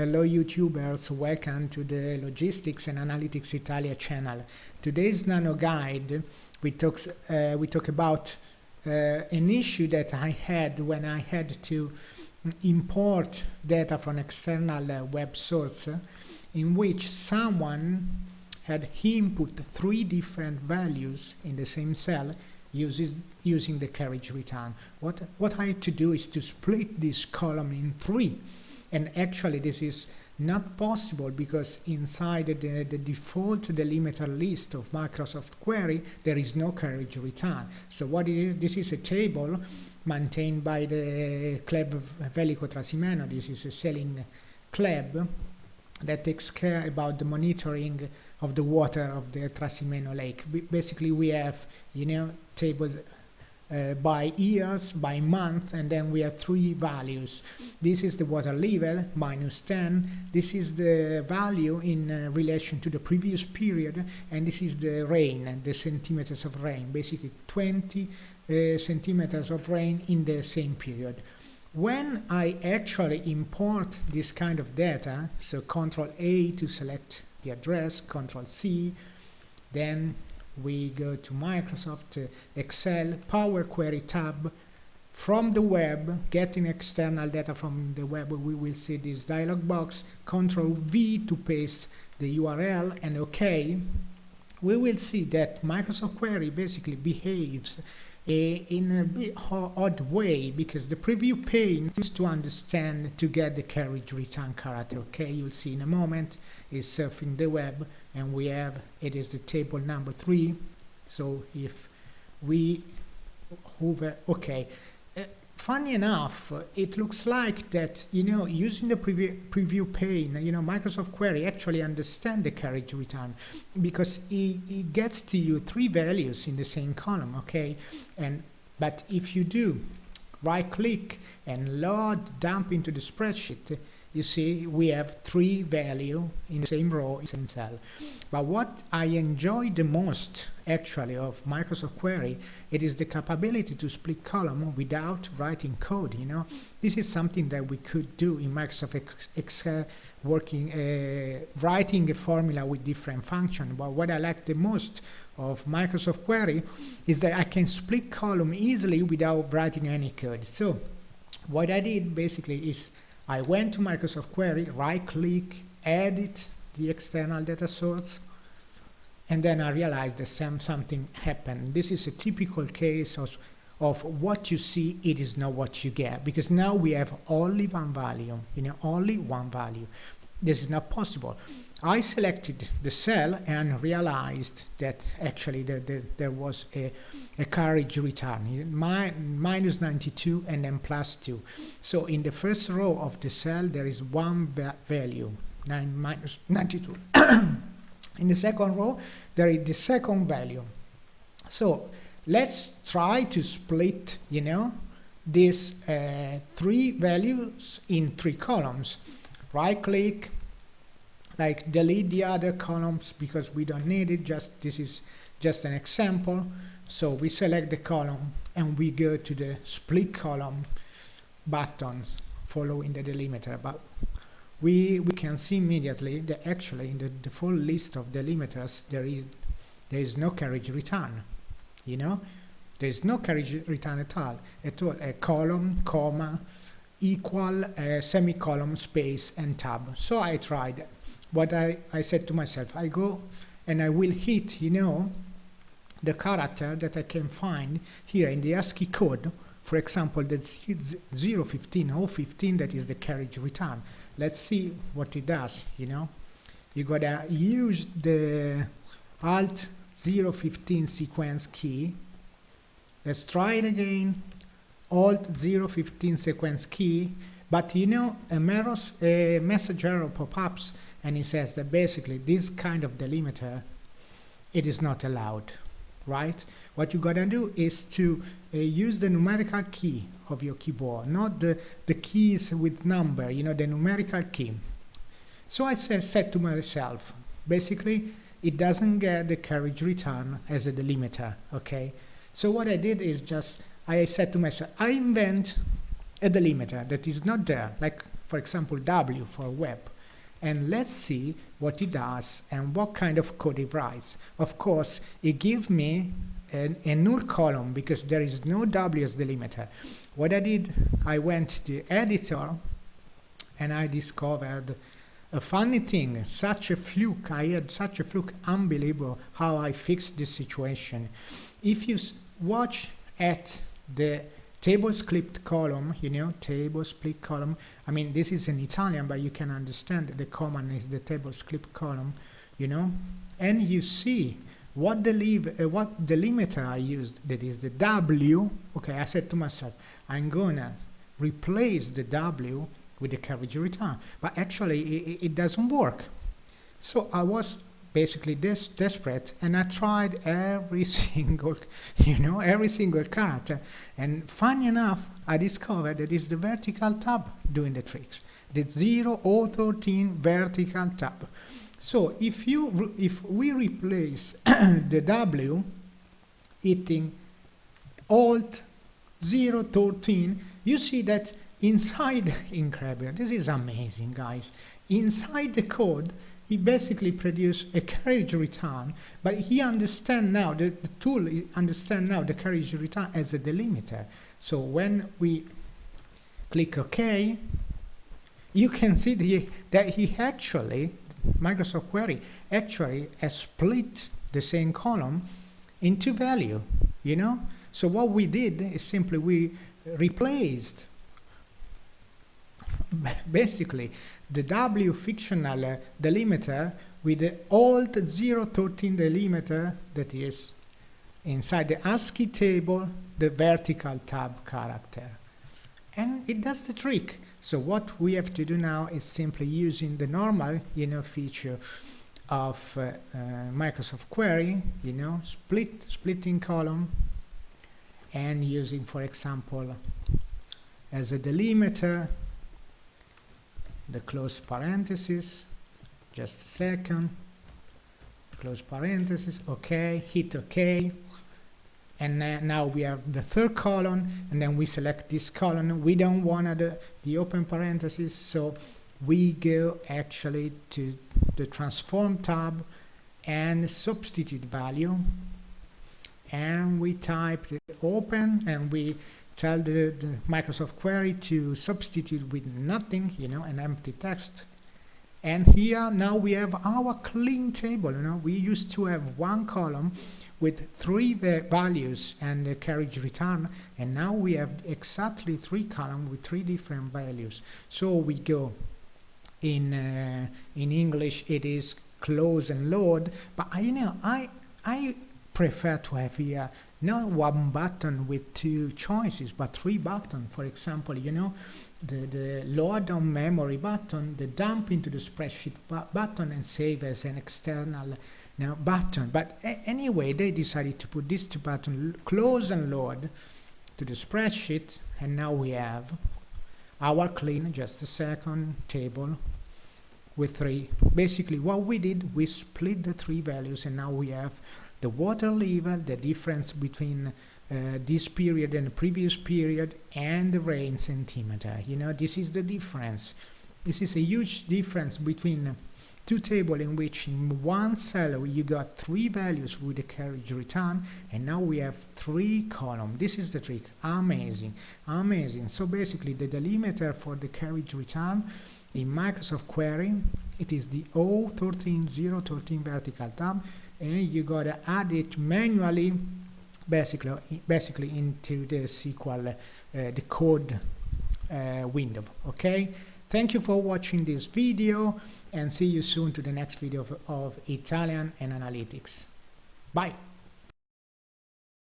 Hello YouTubers, welcome to the Logistics and Analytics Italia channel. Today's nano guide we talk, uh, we talk about uh, an issue that I had when I had to import data from external uh, web source in which someone had input three different values in the same cell uses, using the carriage return. What, what I had to do is to split this column in three and actually this is not possible because inside the, the default delimiter list of Microsoft Query there is no carriage return. So what it is, this is a table maintained by the club Velico Trasimeno, this is a selling club that takes care about the monitoring of the water of the Trasimeno lake. B basically we have, you know, tables uh, by years, by month, and then we have three values. This is the water level, minus 10. This is the value in uh, relation to the previous period, and this is the rain, the centimeters of rain, basically 20 uh, centimeters of rain in the same period. When I actually import this kind of data, so Control A to select the address, Control C, then we go to Microsoft Excel Power Query tab from the web getting external data from the web. We will see this dialog box control V to paste the URL and OK we will see that Microsoft Query basically behaves in a bit odd way because the preview pane needs to understand to get the carriage return character okay? You'll see in a moment is surfing the web and we have it is the table number three. So if we hover okay funny enough, it looks like that, you know, using the preview, preview pane, you know, Microsoft Query actually understand the carriage return because it, it gets to you three values in the same column, okay? And But if you do right click and load dump into the spreadsheet, you see we have three value in the same row, in same cell. But what I enjoy the most actually of Microsoft Query, it is the capability to split column without writing code, you know. This is something that we could do in Microsoft Excel working, uh, writing a formula with different function. But what I like the most of Microsoft Query is that I can split column easily without writing any code. So what I did basically is I went to Microsoft Query, right-click, edit the external data source, and then I realized that some, something happened. This is a typical case of, of what you see, it is not what you get, because now we have only one value, you know, only one value. This is not possible. I selected the cell and realized that actually the, the, there was a, a carriage return, mi minus 92 and then plus 2. So in the first row of the cell there is one va value, 9 minus 92. in the second row there is the second value. So let's try to split, you know, these uh, three values in three columns. Right click, like delete the other columns because we don't need it. Just this is just an example. So we select the column and we go to the split column button following the delimiter. But we we can see immediately that actually in the default list of delimiters there is there is no carriage return you know? There is no carriage return at all at all. A column comma equal uh, semicolon space and tab so I tried what I, I said to myself, I go and I will hit, you know, the character that I can find here in the ASCII code, for example, the 015 or 15 that is the carriage return. Let's see what it does, you know. You gotta use the Alt 015 sequence key. Let's try it again. Alt 015 sequence key. But you know, a, message error pop-ups and it says that basically this kind of delimiter it is not allowed right what you gotta do is to uh, use the numerical key of your keyboard not the the keys with number you know the numerical key so I said to myself basically it doesn't get the carriage return as a delimiter okay so what I did is just I said to myself I invent a delimiter that is not there like for example W for web and let's see what it does and what kind of code it writes. Of course, it gives me a, a null column because there is no W as delimiter. What I did, I went to the editor and I discovered a funny thing, such a fluke, I had such a fluke, unbelievable how I fixed this situation. If you watch at the table split column, you know, table split column, I mean, this is in Italian, but you can understand the command is the table split column, you know, and you see what the leave, uh, what delimiter I used, that is the W, okay, I said to myself, I'm gonna replace the W with the carriage return. But actually, it, it doesn't work. So I was basically des desperate and I tried every single, you know, every single character. And funny enough, I discovered that it's the vertical tab doing the tricks. The 0 or 13 vertical tab. So if you if we replace the W hitting Alt 0 013, you see that inside incredible this is amazing guys inside the code he basically produced a carriage return but he understand now the, the tool understand now the carriage return as a delimiter. So when we click ok you can see the, that he actually Microsoft Query actually has split the same column into value you know? So what we did is simply we replaced basically the W fictional uh, delimiter with the Alt 013 delimiter that is inside the ASCII table the vertical tab character. And it does the trick. So what we have to do now is simply using the normal you know feature of uh, uh, Microsoft Query you know split splitting column and using for example as a delimiter the close parenthesis just a second. Close parenthesis okay hit ok and uh, now we have the third column and then we select this column. We don't want the, the open parenthesis so we go actually to the transform tab and substitute value. And we type the open and we tell the, the Microsoft query to substitute with nothing, you know, an empty text. And here now we have our clean table, you know, we used to have one column with three values and a carriage return and now we have exactly three columns with three different values. So we go in uh, in English it is close and load but I, you know I I prefer to have here not one button with two choices, but three buttons. For example, you know, the, the load on memory button, the dump into the spreadsheet bu button and save as an external now button. But anyway, they decided to put these two buttons, close and load, to the spreadsheet, and now we have our clean, just a second, table with three. Basically, what we did, we split the three values, and now we have the water level, the difference between uh, this period and the previous period, and the rain centimeter. You know, this is the difference. This is a huge difference between two tables in which in one cell you got three values with the carriage return and now we have three columns. This is the trick. Amazing. Amazing. So basically the delimiter for the carriage return in Microsoft Query, it is the O13013 vertical tab and you gotta add it manually basically basically into the SQL uh, the code uh, window okay? Thank you for watching this video and see you soon to the next video of, of Italian and analytics. Bye